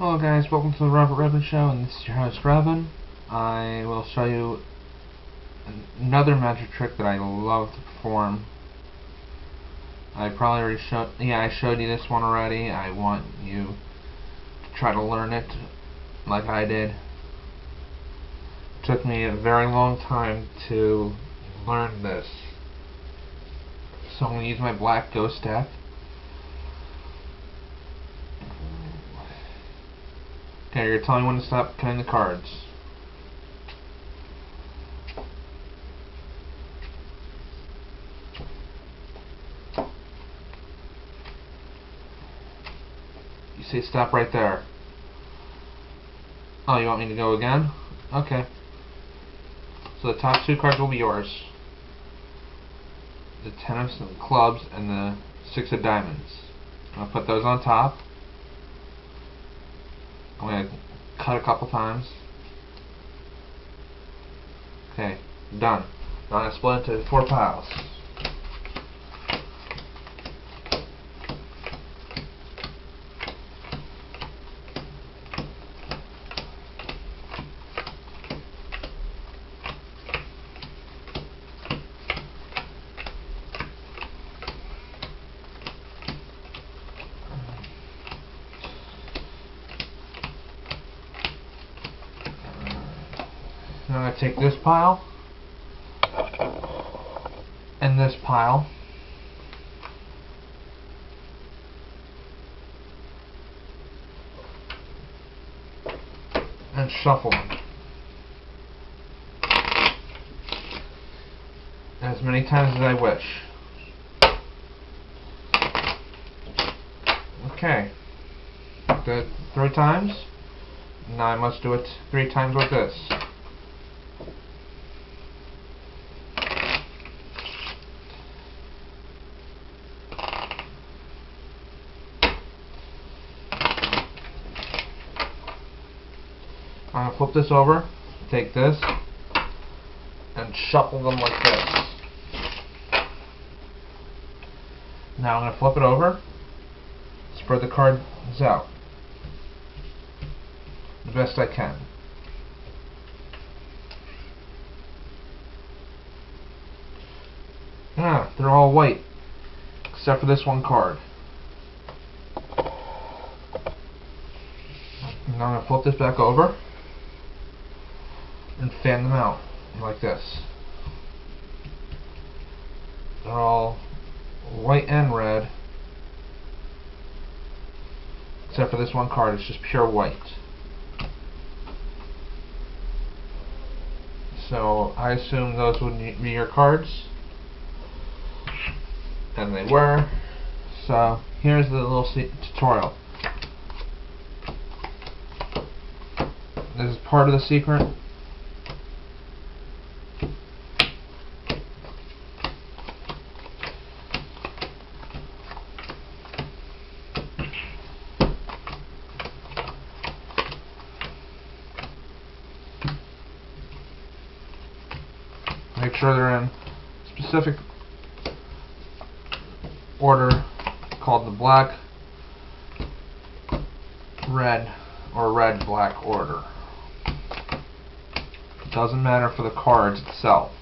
Hello guys, welcome to the Robert Redman Show, and this is your host Robin. I will show you another magic trick that I love to perform. I probably already showed, yeah, I showed you this one already. I want you to try to learn it like I did. It took me a very long time to learn this. So I'm going to use my black ghost staff. Okay, you're telling when to stop cutting the cards. You say stop right there. Oh, you want me to go again? Okay. So the top two cards will be yours. The ten of clubs and the six of diamonds. I'll put those on top. I'm going to cut a couple times. Okay, done. Now I'm going to split it into four piles. Take this pile and this pile and shuffle them. As many times as I wish. Okay. Do it three times. Now I must do it three times with this. I'm going to flip this over, take this, and shuffle them like this. Now I'm going to flip it over, spread the cards out the best I can. Ah, they're all white, except for this one card. Now I'm going to flip this back over fan them out like this. They're all white and red except for this one card, it's just pure white. So I assume those would be your cards. And they were. So here's the little tutorial. This is part of the secret. Make sure they're in specific order called the black, red, or red black order. It doesn't matter for the cards itself.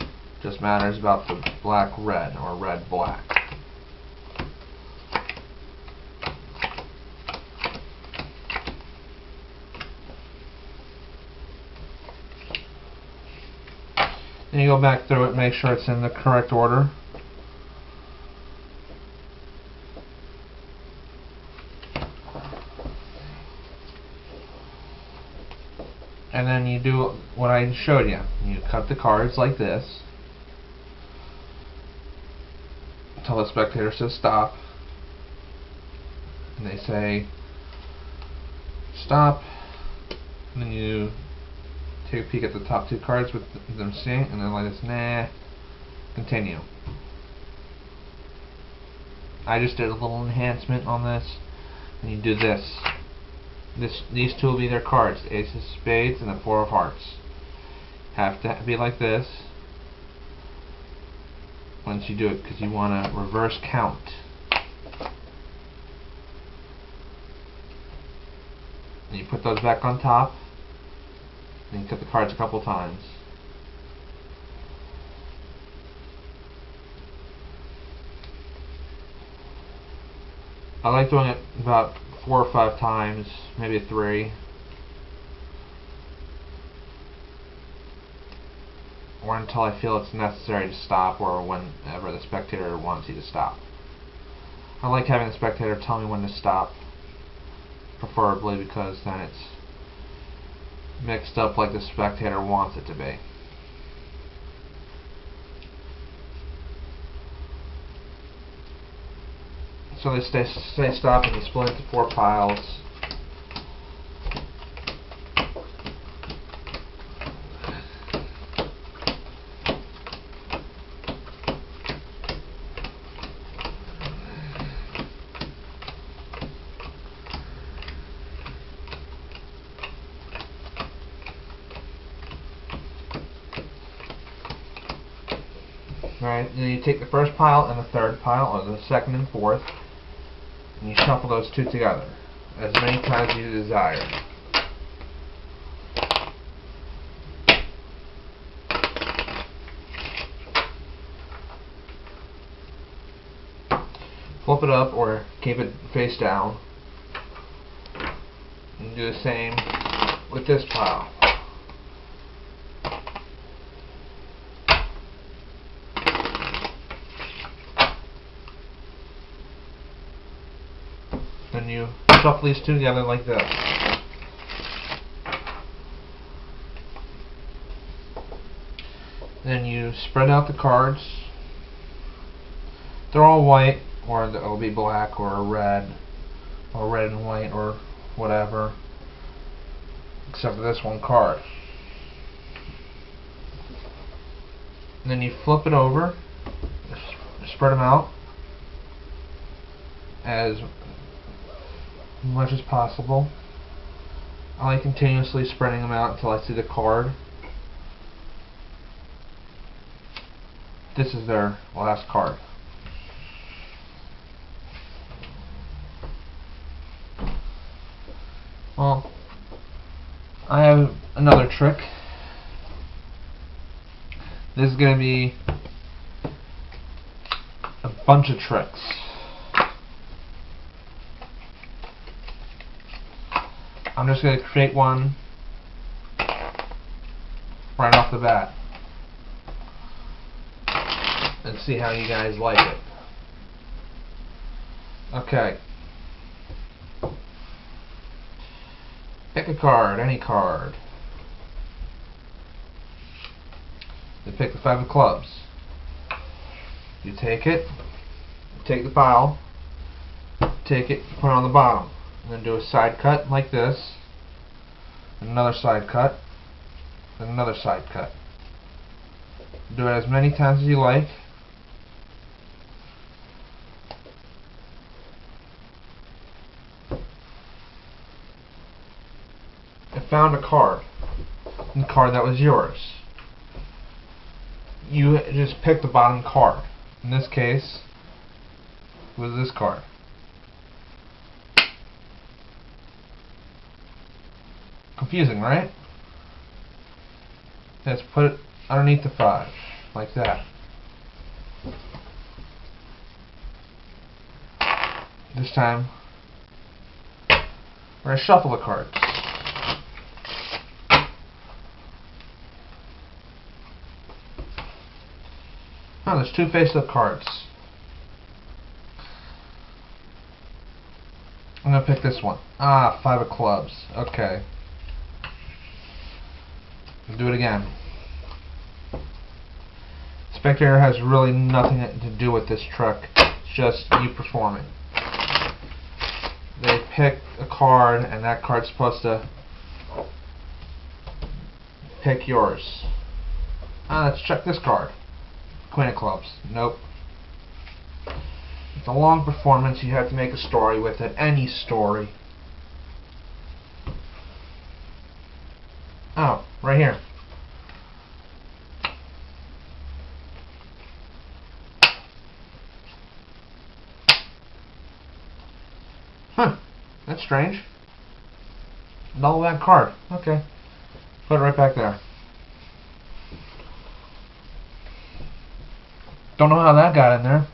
It just matters about the black red or red black. Then you go back through it, make sure it's in the correct order. And then you do what I showed you. You cut the cards like this. Tell the spectator to stop. And they say, stop. And then you take a peek at the top two cards with them seeing, and then like this, nah, continue. I just did a little enhancement on this, and you do this. This, these two will be their cards, the Ace of Spades and the Four of Hearts. Have to be like this once you do it, because you want to reverse count. And you put those back on top. And cut the cards a couple times. I like doing it about four or five times, maybe three. Or until I feel it's necessary to stop or whenever the spectator wants you to stop. I like having the spectator tell me when to stop, preferably because then it's mixed up like the spectator wants it to be. So they stay, stay stopped and split into four piles. Alright, then you take the first pile and the third pile, or the second and fourth, and you shuffle those two together as many times as you desire. Flip it up or keep it face down. And do the same with this pile. Then shuffle these two together like this. Then you spread out the cards. They're all white, or it'll be black, or red, or red and white, or whatever, except for this one card. And then you flip it over, spread them out as much as possible. I like continuously spreading them out until I see the card. This is their last card. Well, I have another trick. This is going to be a bunch of tricks. I'm just going to create one right off the bat and see how you guys like it. Okay. Pick a card, any card. You pick the five of clubs. You take it, take the pile, take it, put it on the bottom then do a side cut like this, another side cut, and another side cut. Do it as many times as you like. I found a card, a card that was yours. You just pick the bottom card. In this case, was this card. Confusing, right? Let's put it underneath the five, like that. This time, we're going to shuffle the cards. Oh, there's two face-up cards. I'm to pick this one. Ah, five of clubs. Okay. Do it again. Spectator has really nothing to do with this truck. It's just you performing. They pick a card, and that card's supposed to pick yours. Ah, let's check this card. Queen of Clubs. Nope. It's a long performance. You have to make a story with it. Any story. Oh, right here. Huh. That's strange. Double that card. Okay. Put it right back there. Don't know how that got in there.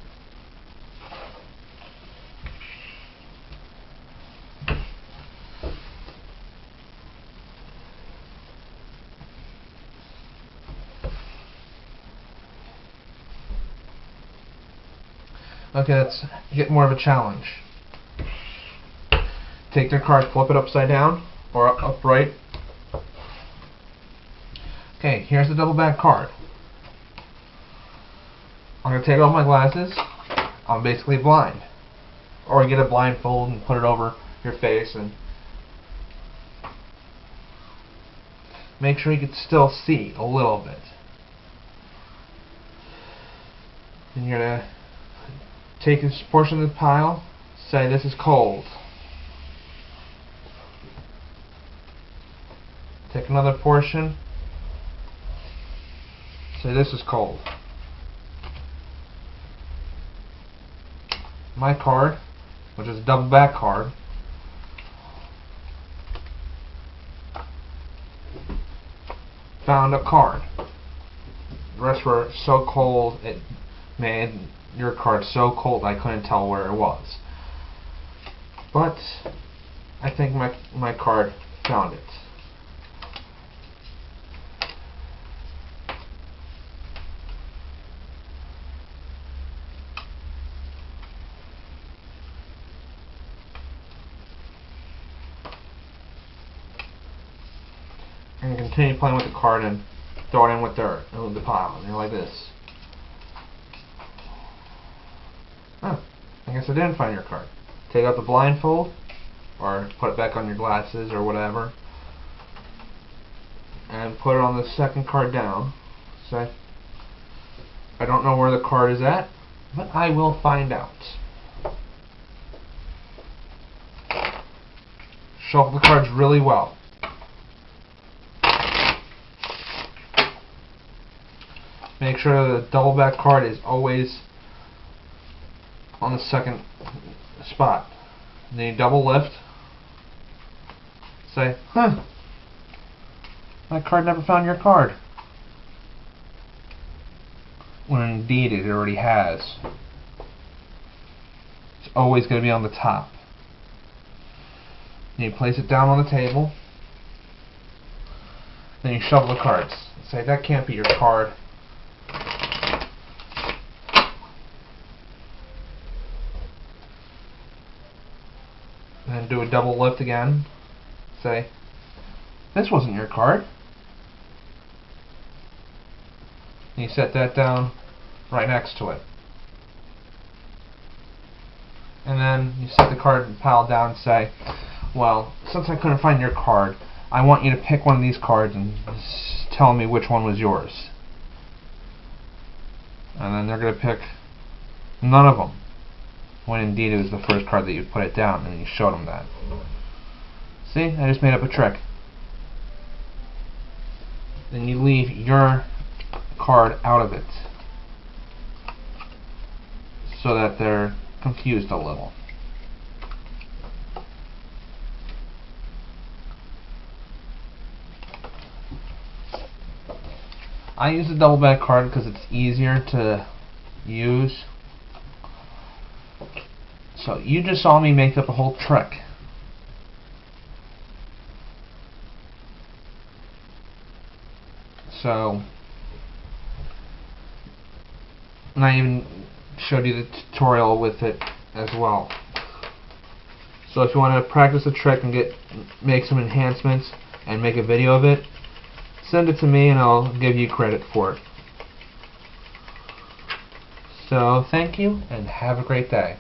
Okay, let's get more of a challenge. Take your card, flip it upside down or upright. Okay, here's the double back card. I'm going to take off my glasses. I'm basically blind. Or get a blindfold and put it over your face and make sure you can still see a little bit. And you're going to take this portion of the pile, say this is cold. Take another portion, say this is cold. My card, which is a double back card, found a card. The rest were so cold it made your card so cold I couldn't tell where it was. But I think my my card found it. And continue playing with the card and throw it in with dirt, in the pile, and like this. Huh. I didn't find your card. Take out the blindfold, or put it back on your glasses, or whatever, and put it on the second card down. Say, I don't know where the card is at, but I will find out. Shuffle the cards really well. Make sure the double back card is always on the second spot. And then you double lift. Say, huh, my card never found your card. When indeed it already has. It's always going to be on the top. Then you place it down on the table. Then you shuffle the cards. Say, that can't be your card. Do a double lift again. Say, this wasn't your card. And you set that down right next to it. And then you set the card pile down and say, well, since I couldn't find your card, I want you to pick one of these cards and tell me which one was yours. And then they're going to pick none of them when indeed it was the first card that you put it down and you showed them that. See, I just made up a trick. Then you leave your card out of it so that they're confused a little. I use a double back card because it's easier to use so you just saw me make up a whole trick. So, and I even showed you the tutorial with it as well. So if you want to practice a trick and get make some enhancements and make a video of it, send it to me and I'll give you credit for it. So thank you and have a great day.